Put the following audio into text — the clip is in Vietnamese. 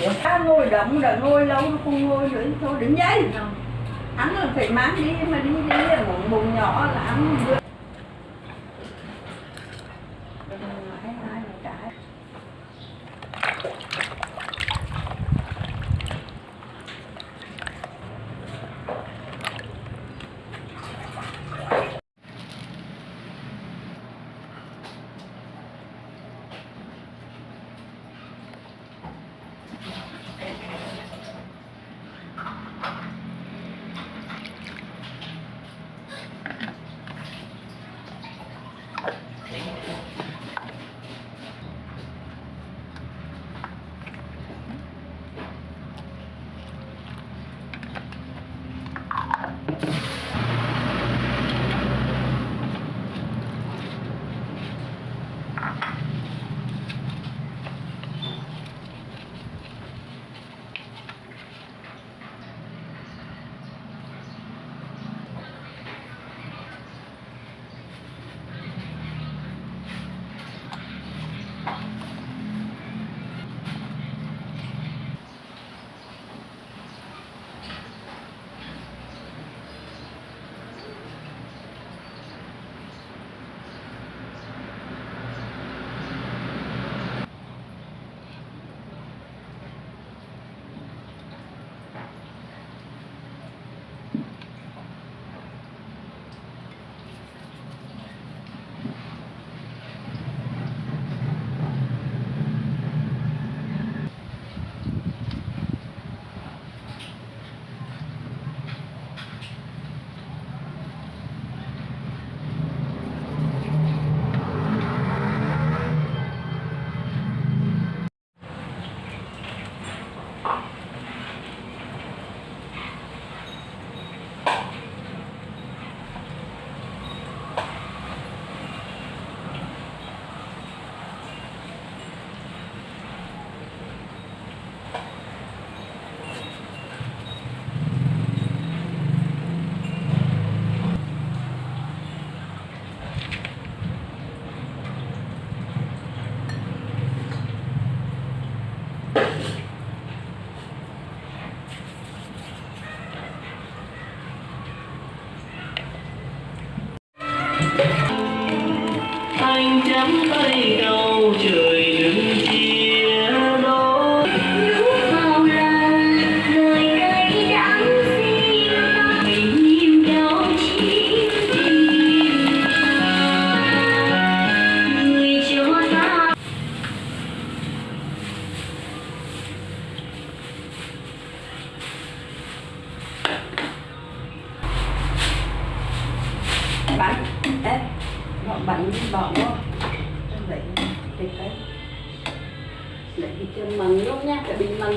chuyện Cá ngồi động là ngồi lâu nó không ngồi nữa thôi đứng dậy. Dạ. Ăn là phải mang đi mà đi đi bụng nhỏ là ăn hắn anh chắm tay cầu trời bỏ bắn bỏ vô. Lấy cái cái lấy cái chân mần luôn nha cái bình mần